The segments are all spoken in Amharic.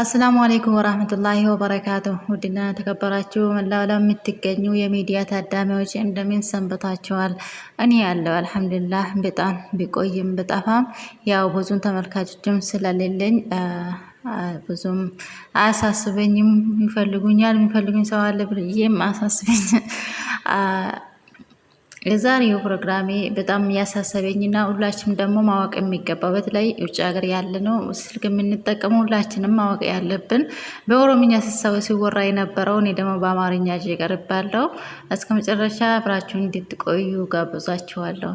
አሰላሙ አሌይኩም ወራህመቱላሂ ወበረካቱ። ውድና ተከበራችሁ መላው ዓለም የምትገኙ የሚዲያ ታዳሚዎች እንደምን ሰንበታችኋል? እኔ ያለው አልሐምዱሊላህ በጣም ቢቆይም በጠፋም ያው ብዙም ተመልካቾችም ስለሌለኝ ብዙም አያሳስበኝም። ይፈልጉኛል የሚፈልጉኝ ሰው አለ ብዬም አያሳስበኝ የዛሬው ፕሮግራሜ በጣም ያሳሰበኝና ሁላችንም ደግሞ ማወቅ የሚገባው በተለይ ውጭ ሀገር ያለ ነው ስልክ የምንጠቀሙ ሁላችንም ማወቅ ያለብን በኦሮምኛ ስሰው ሲወራ የነበረው እኔ ደግሞ በአማርኛ ቀርባለሁ። እስከ መጨረሻ አብራችሁን እንድትቆዩ ጋብዛችኋለሁ።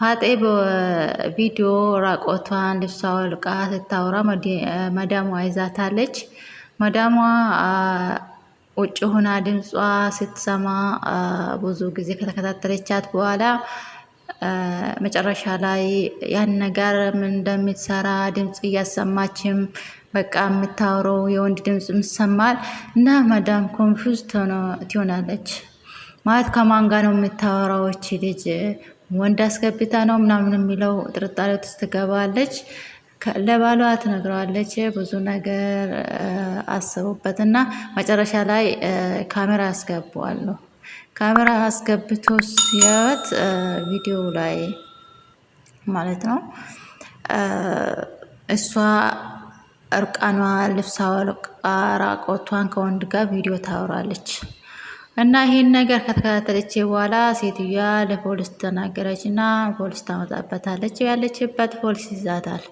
ፋጤ በቪዲዮ ራቆቷን ልብሷ ወልቃ ስታወራ መዳሟ ይዛታለች። መዳሟ ውጭ ሆና ድምጿ ስትሰማ ብዙ ጊዜ ከተከታተለቻት በኋላ መጨረሻ ላይ ያን ነገር ምን እንደምትሰራ ድምፅ እያሰማችም በቃ የምታወረው የወንድ ድምፅ ይሰማል እና መዳም ኮንፊውዝ ትሆናለች። ማለት ከማን ጋር ነው የምታወራው እቺ ልጅ ወንድ አስገብታ ነው ምናምን የሚለው ጥርጣሬ ውስጥ ትገባለች። ለባሏ ትነግረዋለች። ብዙ ነገር አስቡበት እና መጨረሻ ላይ ካሜራ አስገባዋለሁ። ካሜራ አስገብቶ ሲያዩት ቪዲዮ ላይ ማለት ነው እሷ እርቃኗ ልብሳ ወልቃ ራቆቷን ከወንድ ጋር ቪዲዮ ታወራለች። እና ይሄን ነገር ከተከታተለች በኋላ ሴትዮዋ ለፖሊስ ተናገረች እና ፖሊስ ታመጣበታለች። ያለችበት ፖሊስ ይዛታል።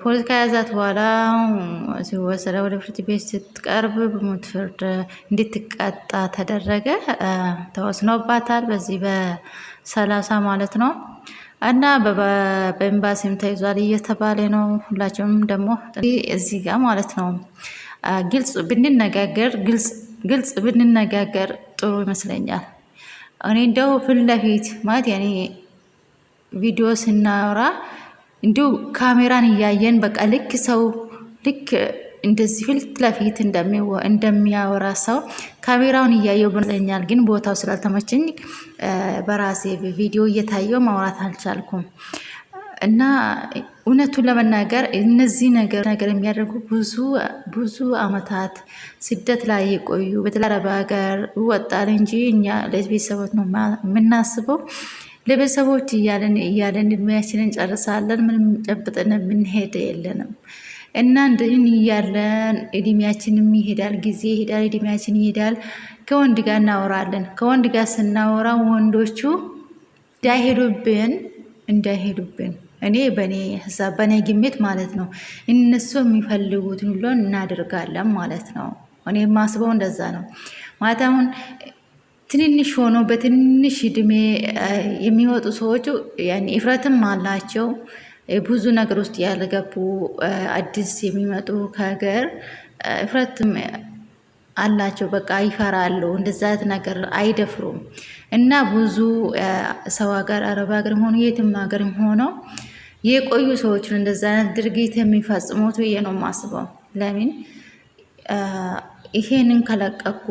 ፖሊስ ከያዛት በኋላ ሲወሰደ ወደ ፍርድ ቤት ስትቀርብ በሞት ፍርድ እንድትቀጣ ተደረገ። ተወስኖባታል። በዚህ በሰላሳ ማለት ነው እና በኤምባሲም ተይዟል እየተባለ ነው። ሁላቸውም ደግሞ እዚህ ጋር ማለት ነው ግልጽ ብንነጋገር ግልጽ ብንነጋገር ጥሩ ይመስለኛል። እኔ እንደው ፊት ለፊት ማለት ያኔ ቪዲዮ ስናወራ እንዲሁ ካሜራን እያየን በቃ ልክ ሰው ልክ እንደዚህ ፊት ለፊት እንደሚያወራ ሰው ካሜራውን እያየው ይመስለኛል። ግን ቦታው ስላልተመቸኝ በራሴ ቪዲዮ እየታየው ማውራት አልቻልኩም። እና እውነቱን ለመናገር እነዚህ ነገር የሚያደርጉ ብዙ ብዙ አመታት ስደት ላይ የቆዩ በተለይ አረብ ሀገር ይወጣል እንጂ እኛ ለቤተሰቦች ነው የምናስበው። ለቤተሰቦች እያለን እያለን እድሜያችንን ጨርሳለን። ምንም ጨብጠን የምንሄድ የለንም። እና እንደን እያለን እድሜያችንም ይሄዳል፣ ጊዜ ይሄዳል፣ እድሜያችን ይሄዳል። ከወንድ ጋር እናወራለን። ከወንድ ጋር ስናወራ ወንዶቹ እንዳይሄዱብን እንዳይሄዱብን እኔ በእኔ ሀሳብ በእኔ ግምት ማለት ነው እነሱ የሚፈልጉትን ሁሉ እናደርጋለን ማለት ነው። እኔ የማስበው እንደዛ ነው ማለት አሁን ትንንሽ ሆኖ በትንሽ እድሜ የሚወጡ ሰዎች እፍረትም አላቸው። ብዙ ነገር ውስጥ ያልገቡ አዲስ የሚመጡ ከሀገር እፍረትም አላቸው። በቃ ይፈራሉ፣ እንደዛ ነገር አይደፍሩም። እና ብዙ ሰው ሀገር አረብ ሀገርም ሆኖ የትም ሀገርም ሆነው የቆዩ ሰዎችን እንደዛ አይነት ድርጊት የሚፈጽሙት ብዬ ነው የማስበው። ለምን ይሄንን ከለቀኩ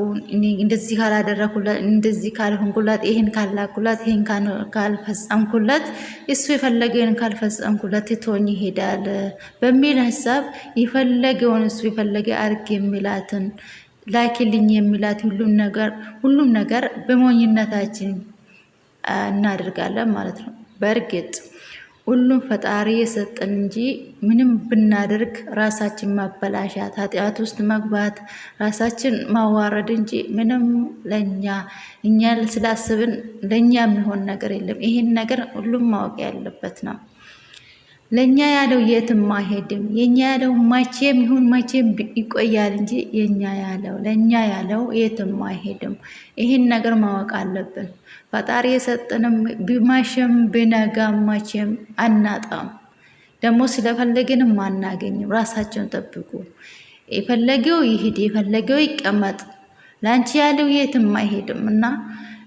እንደዚህ ካላደረኩለት፣ እንደዚህ ካልሆንኩለት፣ ይሄን ካላኩለት፣ ይሄን ካልፈጸምኩለት፣ እሱ የፈለገውን ካልፈጸምኩለት ትቶኝ ይሄዳል በሚል ሀሳብ የፈለገውን እሱ የፈለገ አርግ የሚላትን ላኪልኝ የሚላት ሁሉም ነገር ሁሉም ነገር በሞኝነታችን እናደርጋለን ማለት ነው። በእርግጥ ሁሉም ፈጣሪ የሰጠን እንጂ ምንም ብናደርግ ራሳችን ማበላሻት ኃጢአት ውስጥ መግባት ራሳችን ማዋረድ እንጂ ምንም ለእኛ እኛ ስላስብን ለእኛ የሚሆን ነገር የለም። ይህን ነገር ሁሉም ማወቅ ያለበት ነው። ለእኛ ያለው የትም አይሄድም። የእኛ ያለው መቼም ይሁን መቼም ይቆያል እንጂ የእኛ ያለው ለእኛ ያለው የትም አይሄድም። ይህን ነገር ማወቅ አለብን። ፈጣሪ የሰጠንም ቢመሽም ቢነጋም መቼም አናጣም። ደግሞ ስለፈለግንም አናገኝም። ራሳቸውን ጠብቁ። የፈለገው ይሂድ፣ የፈለገው ይቀመጥ። ለአንቺ ያለው የትም አይሄድም እና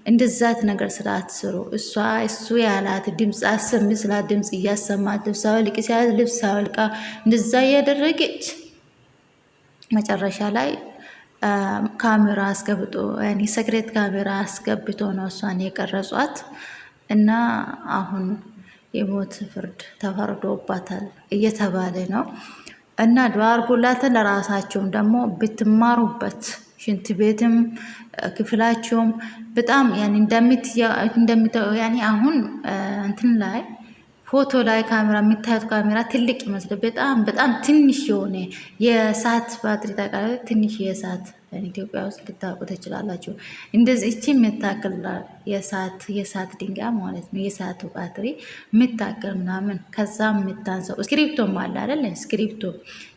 እንደዛት ነገር ስርዓት ስሩ። እሷ እሱ ያላት ድምፅ አሰሚ ስላት ድምፅ እያሰማት ልብሳ ወልቂ ሲያት ልብሳ ወልቃ እንደዛ እያደረገች መጨረሻ ላይ ካሜራ አስገብቶ ሰክሬት ካሜራ አስገብቶ ነው እሷን የቀረጿት እና አሁን የሞት ፍርድ ተፈርዶባታል እየተባለ ነው። እና ዱዓ አድርጉላትን ለራሳቸውም ደግሞ ብትማሩበት ሽንት ቤትም ክፍላቸውም በጣም ያኔ አሁን እንትን ላይ ፎቶ ላይ ካሜራ የሚታዩት ካሜራ ትልቅ ይመስላል። በጣም በጣም ትንሽ የሆነ የእሳት ባትሪ ታውቃለህ? ትንሽ የእሳት ኢትዮጵያ ውስጥ ልታውቁ ትችላላችሁ። እንደዚህ እቺ የምታክል የእሳት ድንጋይ ማለት ነው። የእሳቱ ባትሪ የምታክል ምናምን ከዛ የምታንሰው እስክሪፕቶም አለ አይደለ? እስክሪፕቶ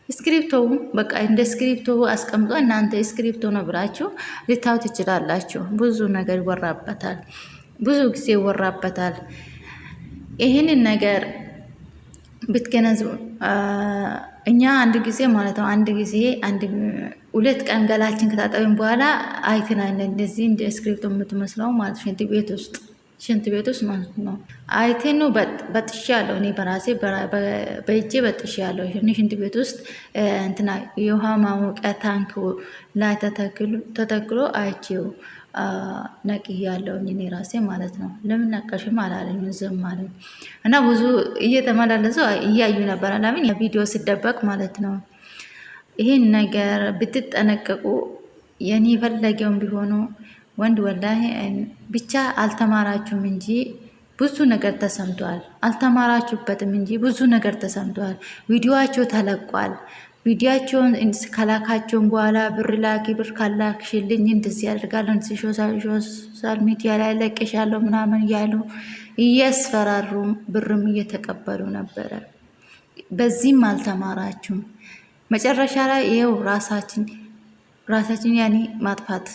እስክሪፕቶው በቃ እንደ እስክሪፕቶ አስቀምጦ እናንተ እስክሪፕቶ ነው ብላችሁ ልታዩ ትችላላችሁ። ብዙ ነገር ይወራበታል፣ ብዙ ጊዜ ይወራበታል። ይህንን ነገር ብትገነዝቡ እኛ አንድ ጊዜ ማለት ነው አንድ ጊዜ አንድ ሁለት ቀን ገላችን ከታጠብን በኋላ አይተናል። እንደዚህ እንደ እስክሪፕቶ የምትመስለው ማለት ሽንት ቤት ውስጥ ሽንት ቤት ውስጥ ማለት ነው። አይቴን ነው በጥሽ ያለው እኔ በራሴ በእጄ በጥሽ ያለው ሽንት ቤት ውስጥ እንትና የውሃ ማሞቂያ ታንክ ላይ ተተክሎ አይቼው ነቅያለሁኝ እኔ ራሴ ማለት ነው። ለምን ነቀሽም አላለኝ ዝም አለኝ እና ብዙ እየተመላለሱ እያዩ ነበረ። ለምን የቪዲዮ ሲደበቅ ማለት ነው። ይህን ነገር ብትጠነቀቁ የኔ የፈለገውን ቢሆኑ ወንድ ወላሂ ብቻ አልተማራችሁም እንጂ ብዙ ነገር ተሰምቷል። አልተማራችሁበትም እንጂ ብዙ ነገር ተሰምቷል። ቪዲዮቸው ተለቋል። ቪዲዮቸውን ከላካቸውን በኋላ ብር ላኪ፣ ብር ካላክሽልኝ እንደዚህ ያደርጋለሁ፣ social media ላይ ለቅሻለሁ ምናምን እያሉ እያስፈራሩ ብርም እየተቀበሉ ነበረ። በዚህም አልተማራችሁም። መጨረሻ ላይ ይኸው ራሳችን ራሳችን ያኔ ማጥፋት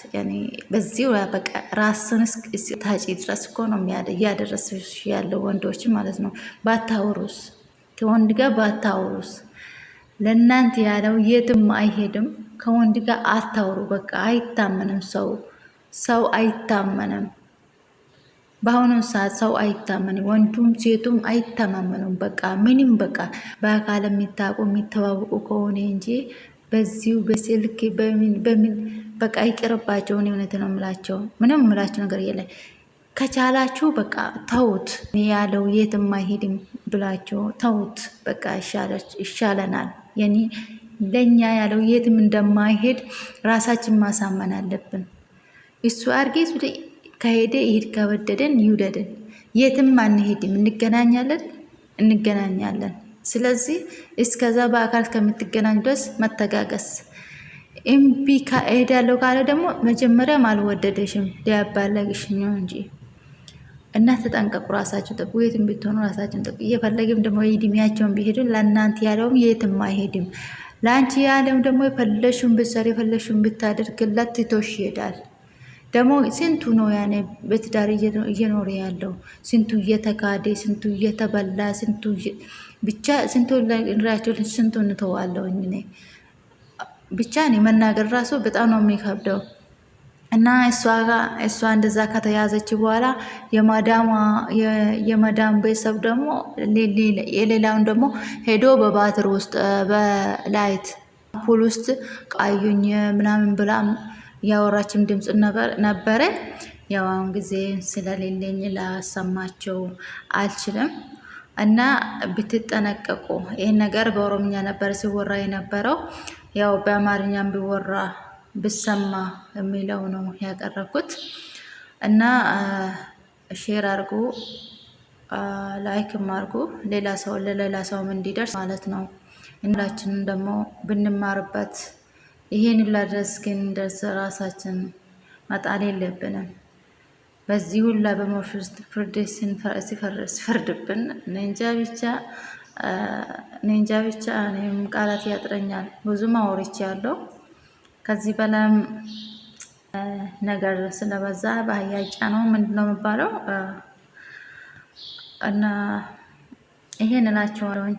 በዚህ በቃ ራስን ታጪ ድረስ እኮ ነው እያደረሰሽ ያለው ወንዶች ማለት ነው። ባታወሩስ ከወንድ ጋር ባታወሩስ ለእናንተ ያለው የትም አይሄድም። ከወንድ ጋር አታውሩ። በቃ አይታመንም። ሰው ሰው አይታመንም። በአሁኑ ሰዓት ሰው አይታመንም። ወንዱም ሴቱም አይተማመኑም። በቃ ምንም በቃ በአካል የሚታቁ የሚተዋወቁ ከሆነ እንጂ በዚሁ በስልክ በምን በቃ ይቅርባቸውን። እውነት ነው የምላቸው ምንም የምላቸው ነገር የለም። ከቻላችሁ በቃ ተውት ያለው የትም አይሄድም ብላችሁ ተውት። በቃ ይሻለናል። ለእኛ ያለው የትም እንደማይሄድ ራሳችን ማሳመን አለብን። እሱ አርጌ ከሄደ ይሄድ፣ ከወደደን ይውደድን። የትም አንሄድም፣ እንገናኛለን እንገናኛለን። ስለዚህ እስከዛ በአካል ከምትገናኝ ድረስ መተጋገስ። እምቢ እሄዳለሁ ካለ ደግሞ መጀመሪያም አልወደደሽም ሊያባለግሽ ነው እንጂ እና ተጠንቀቁ፣ ራሳችሁ ጠብቁ። የትም ብትሆኑ ራሳችሁን ጠብቁ። እየፈለግም ደግሞ እድሜያቸውን ቢሄዱ ለእናንተ ያለውም የትም አይሄድም። ለአንቺ ያለው ደግሞ የፈለሹን ብትሰሪ የፈለሹን ብታደርግላት ትቶሽ ይሄዳል። ደግሞ ስንቱ ነው ያኔ በትዳር እየኖረ ያለው? ስንቱ እየተካደ ስንቱ እየተበላ ስንቱ ብቻ ስንቱ ራቸው ስንቱ እንተዋለው? እኔ ብቻ እኔ መናገር ራሱ በጣም ነው የሚከብደው። እና እሷ ጋር እሷ እንደዛ ከተያዘች በኋላ የመዳም ቤተሰብ ደግሞ የሌላውን ደግሞ ሄዶ በባትር ውስጥ በላይት ፑል ውስጥ ቃዩኝ ምናምን ብላ ያወራችም ድምፅ ነበረ። ያው አሁን ጊዜ ስለሌለኝ ላሰማችሁ አልችልም። እና ብትጠነቀቁ ይህን ነገር በኦሮምኛ ነበር ሲወራ የነበረው ያው በአማርኛም ቢወራ ብሰማ የሚለው ነው ያቀረብኩት እና share አድርጉ፣ like ም አድርጉ ሌላ ሰው ለሌላ ሰውም እንዲደርስ ማለት ነው። ሁላችንም ደግሞ ብንማርበት ይሄን ግን ደርስ ራሳችን መጣል የለብንም። በዚህ ሁላ በሞሽ ውስጥ ፍርድ ሲፈርድብን እንጃ ብቻ እንጃ ብቻ እኔም ቃላት ያጥረኛል። ብዙም አውርቼ ያለው ከዚህ በላይም ነገር ስለበዛ በአህያ ጫነው ምንድን ነው የሚባለው? እና ይሄን እላችኋለሁኝ።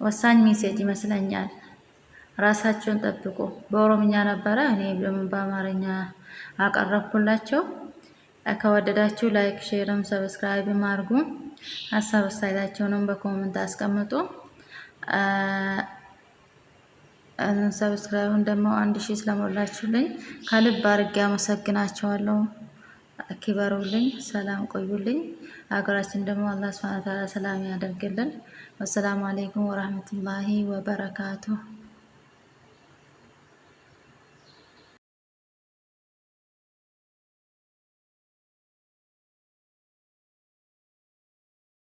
ወሳኝ message ይመስለኛል። ራሳችሁን ጠብቁ። በኦሮምኛ ነበረ፣ እኔ በአማርኛ አቀረብኩላችሁ። ከወደዳችሁ like፣ share ም subscribe ም አድርጉ። ሀሳብ አስተያየታችሁንም በ comment አስቀምጡ። subscribe ኡን ደግሞ አንድ ሺህ ስለሞላችሁልኝ ከልብ አድርጌ አመሰግናችኋለሁ። ክበሩልኝ፣ ሰላም ቆዩልኝ። ሀገራችን ደግሞ አላህ ሱብሃነሁ ወተዓላ ሰላም ያደርግልን። ወሰላሙ አሌይኩም ወራህመቱላሂ ወበረካቱሁ